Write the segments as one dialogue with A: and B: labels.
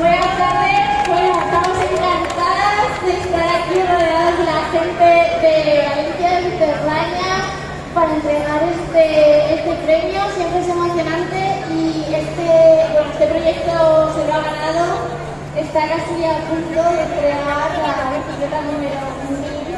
A: Buenas tardes, bueno, estamos encantadas de estar aquí rodeadas de la gente de Valencia, de Mediterránea, para entregar este, este premio. Siempre es emocionante y este, bueno, este proyecto se lo ha ganado. Está casi a punto de entregar la bicicleta número 1000,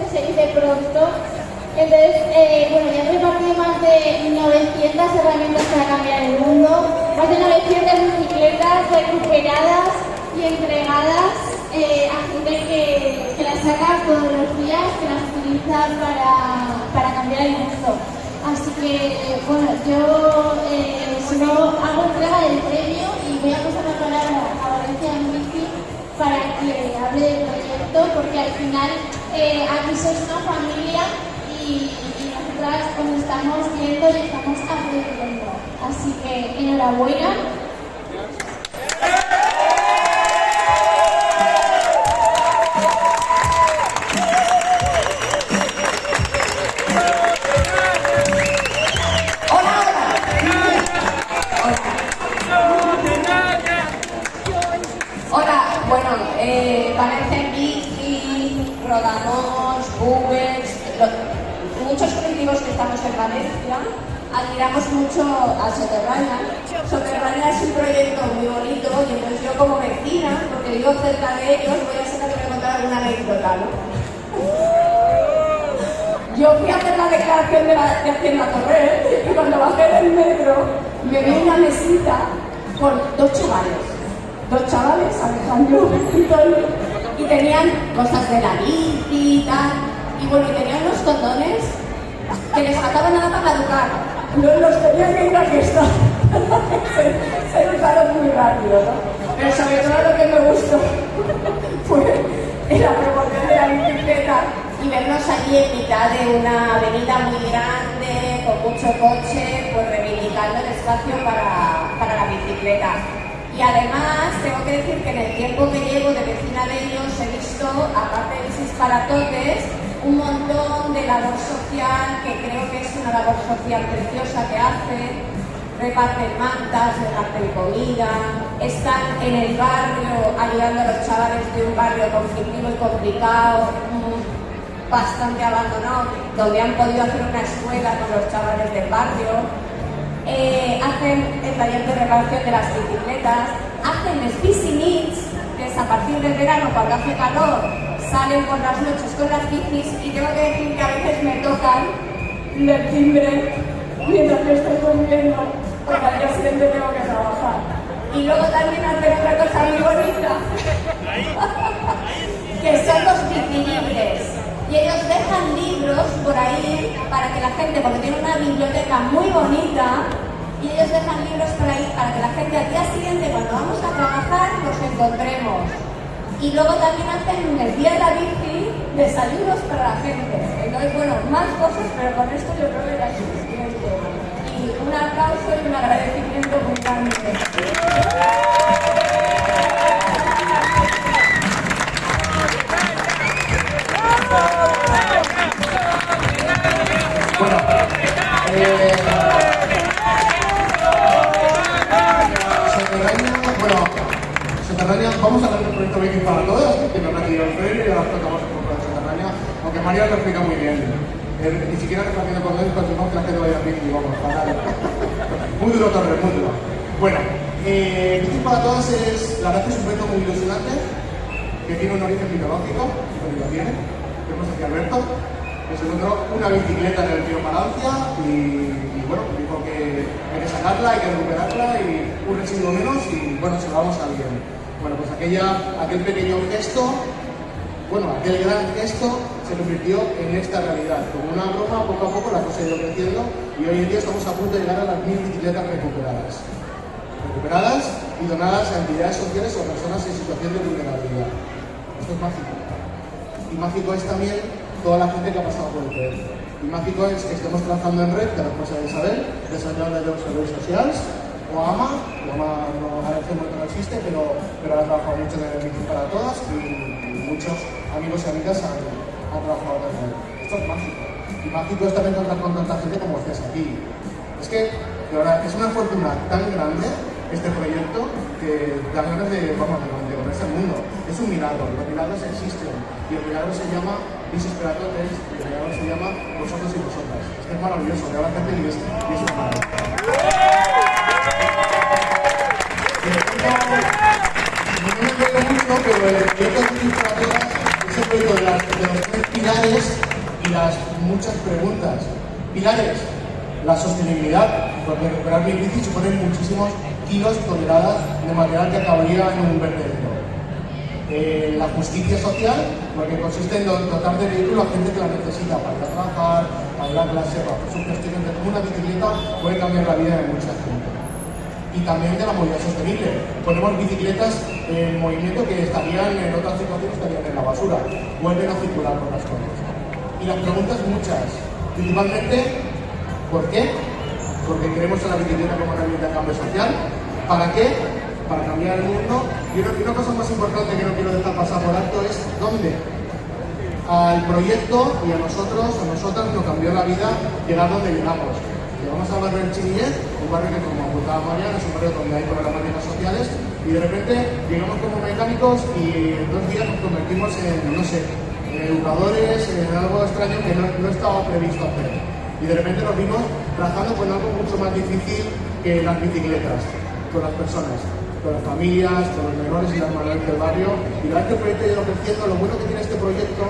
A: que se dice pronto. Entonces, eh, bueno, ya he repartido más de 900 herramientas para cambiar el mundo, más de 900 bicicletas recuperadas y entregadas eh, a gente que, las saca todos los días, que las utiliza para, para cambiar el mundo. Así que, bueno, yo eh, solo hago entrega del premio y voy a pasar la palabra a Valencia Bici para que hable del proyecto, porque al final eh, aquí sois una familia y, nosotras os estamos viendo y estamos aprendiendo. Así que enhorabuena.
B: Admiramos mucho a Soterranya. Soterranya es un proyecto muy bonito y entonces yo como vecina, porque vivo cerca de ellos, voy a ser la que me contar alguna anécdota, ¿no? Yo fui a hacer la declaración de, la, de Hacienda Torre y cuando bajé del metro me vi una mesita con dos chavales. Dos chavales, Alejandro y Tony, y tenían cosas de la bici y tal. Y bueno, y tenían unos condones que les faltaba nada para caducar. No los tenían que ir a fiesta. se, muy rápido, ¿no? Pero sobre todo lo que me gustó fue la promoción de la bicicleta y vernos allí en mitad de una avenida muy grande, con mucho coche, pues reivindicando el espacio para, para la bicicleta. Y además, tengo que decir que en el tiempo que llevo de vecina de ellos he visto, aparte de mis disparatotes, un montón de labor social, que creo que es una labor social preciosa que hace, reparten mantas, reparten comida, están en el barrio ayudando a los chavales de un barrio conflictivo y complicado, bastante abandonado, donde han podido hacer una escuela con los chavales del barrio, eh, hacen el taller de reparación de las bicicletas, hacen Spicy Meets, que es a partir del verano cuando hace calor, salen por las noches con las bicis y tengo que decir que a veces me tocan el timbre mientras me estoy comiendo, porque al día siguiente tengo que trabajar. Y luego también hacen otra cosa muy bonita, que son los bicilibres. Y ellos dejan libros por ahí para que la gente, porque tiene una biblioteca muy bonita, y ellos dejan libros por ahí para que la gente al día siguiente, cuando vamos a trabajar, los encontremos. Y luego también hacen el día de la bici desayunos para la gente. Entonces, bueno, más cosas, pero con esto yo creo que era suficiente. Y un aplauso y un agradecimiento muy grande.
C: María lo explica muy bien. Eh, ni siquiera repartiendo con él, continuamos que la gente vaya a bici, vamos, fatal. Muy duro, Torres, muy duro. Bueno, eh, para Todas es, la verdad que es un proyecto muy ilusionante, que tiene un origen mitológico, que lo tiene, tenemos aquí a Alberto, que se encontró una bicicleta en el río Palancia y, y, bueno, dijo que hay que sacarla, hay que recuperarla y un residuo menos y bueno, se lo vamos a alguien. Bueno, pues aquella, aquel pequeño gesto, bueno, aquel gran gesto se convirtió en esta realidad. Como una broma, poco a poco la cosa ha ido creciendo y hoy en día estamos a punto de llegar a las mil bicicletas recuperadas. Recuperadas y donadas a entidades sociales o personas en situación de vulnerabilidad. Esto es mágico. Y mágico es también toda la gente que ha pasado por el proyecto. Y mágico es que estemos trabajando en red, que la cosa de Isabel, desarrollada de los servicios sociales, o AMA, o AMA no, ahora que no existe, pero, pero ha trabajado mucho en el Bici para todas y, muchos amigos y amigas han, han trabajado en red. Esto es mágico. Y mágico es también contar con tanta gente como ustedes aquí. Es que, de verdad, es una fortuna tan grande este proyecto que de dar ganas de, vamos, de comerse el mundo. Es un milagro, los milagros existen. Y el milagro se llama Visis y el milagro se llama Vosotros y Vosotras. Es que es maravilloso, de la gente y es, y es maravilla. No me mucho, pero el proyecto de proyecto de, las- de los tres pilares y las muchas preguntas. Pilares, la sostenibilidad, porque recuperar mi bici supone muchísimos kilos, toneladas de material que acabaría en un vertedero. Eh, la justicia social, porque consiste en do- dotar de vehículo a gente que la necesita para ir a trabajar, para ir a clase, para sus cuestiones de una bicicleta puede cambiar la vida de mucha gente. Y también de la movilidad sostenible. Ponemos bicicletas en movimiento que estarían en otras situaciones, estarían en la basura. Vuelven a circular por las calles. Y las preguntas muchas. Principalmente, ¿por qué? Porque queremos a la bicicleta como herramienta de cambio social. ¿Para qué? Para cambiar el mundo. Y una, cosa más importante que no quiero dejar pasar por alto es ¿dónde? Al proyecto y a nosotros, a nosotras nos cambió la vida llegar donde llegamos. Llegamos al barrio del Chinillet, un barrio que como apuntaba Mariana es un barrio donde hay problemáticas sociales y de repente llegamos como mecánicos y en dos días nos convertimos en, no sé, educadores, en algo extraño que no, no estaba previsto hacer. Y de repente nos vimos trabajando con algo mucho más difícil que las bicicletas, con las personas, con las familias, con los menores y las mayores del barrio. Y la que el proyecto ha ido creciendo, lo bueno que tiene este proyecto,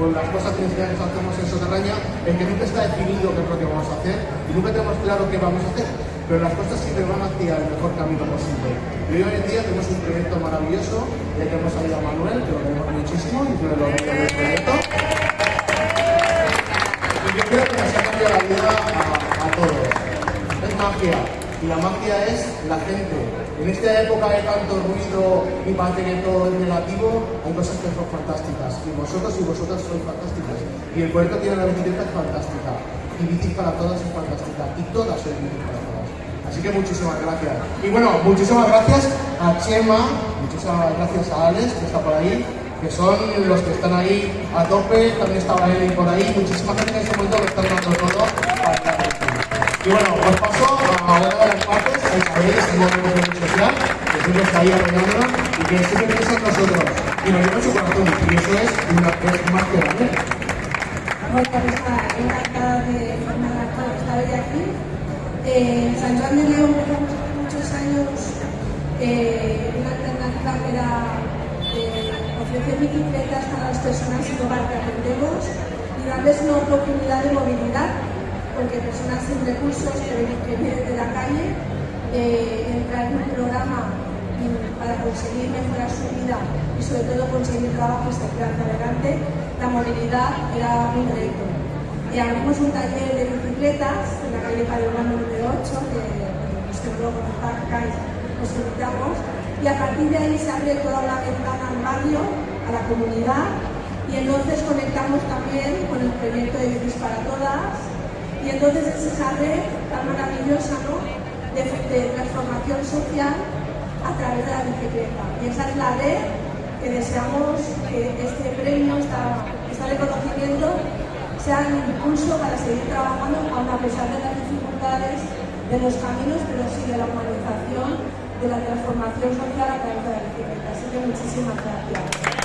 C: o las cosas que hacemos en Soterraña, es que nunca está definido qué es lo que vamos a hacer y nunca tenemos claro qué vamos a hacer. Pero las cosas siempre van hacia el mejor camino posible. Y hoy en día tenemos un proyecto maravilloso, ya que hemos salido a Manuel, que lo queremos muchísimo, y lo que del proyecto. Y yo creo que nos ha cambiado la vida a, todos. Es magia. Y la magia es la gente. En esta época de tanto ruido y parece que todo es negativo, hay cosas que son fantásticas. Y vosotros y vosotras sois fantásticas. Y el puerto tiene la bicicleta es fantástica. Y bicis para todas es fantástica. Y todas son bicis para todas. Así que muchísimas gracias. Y bueno, muchísimas gracias a Chema, muchísimas gracias a Alex, que está por ahí, que son los que están ahí a tope. También estaba Eli por ahí. Muchísimas gracias en este momento que están dando todo para aquí. Y bueno, os paso a una de las partes, a Isabel, es el movimiento social, que siempre está ahí apoyándonos y que siempre piensa en nosotros. Y nos lleva su corazón. Y eso es, una, es más que
D: pues nada, encantada de formar parte de estar aquí. Eh, San Juan de León hace muchos años eh, una alternativa que era eh, ofrecer bicicletas para las personas sin hogar que atendemos y darles una oportunidad de movilidad, porque personas sin recursos que, vienen de la calle eh, entrar en un programa para conseguir mejorar su vida y sobre todo conseguir trabajo y salir adelante, la movilidad era un reto. Y abrimos un taller de bicicletas calle Padrón número 8, que pues invitamos, y a partir de ahí se abre toda la ventana al barrio, a la comunidad, y entonces conectamos también con el proyecto de Bicis para Todas, y entonces es esa red tan maravillosa ¿no? de, transformación social a través de la bicicleta. Y esa es la red que deseamos que este premio, este reconocimiento, sea un impulso para seguir trabajando, aun a pesar de las dificultades de los caminos, pero sí de la humanización, de la transformación social a través de la bicicleta. Así que muchísimas gracias.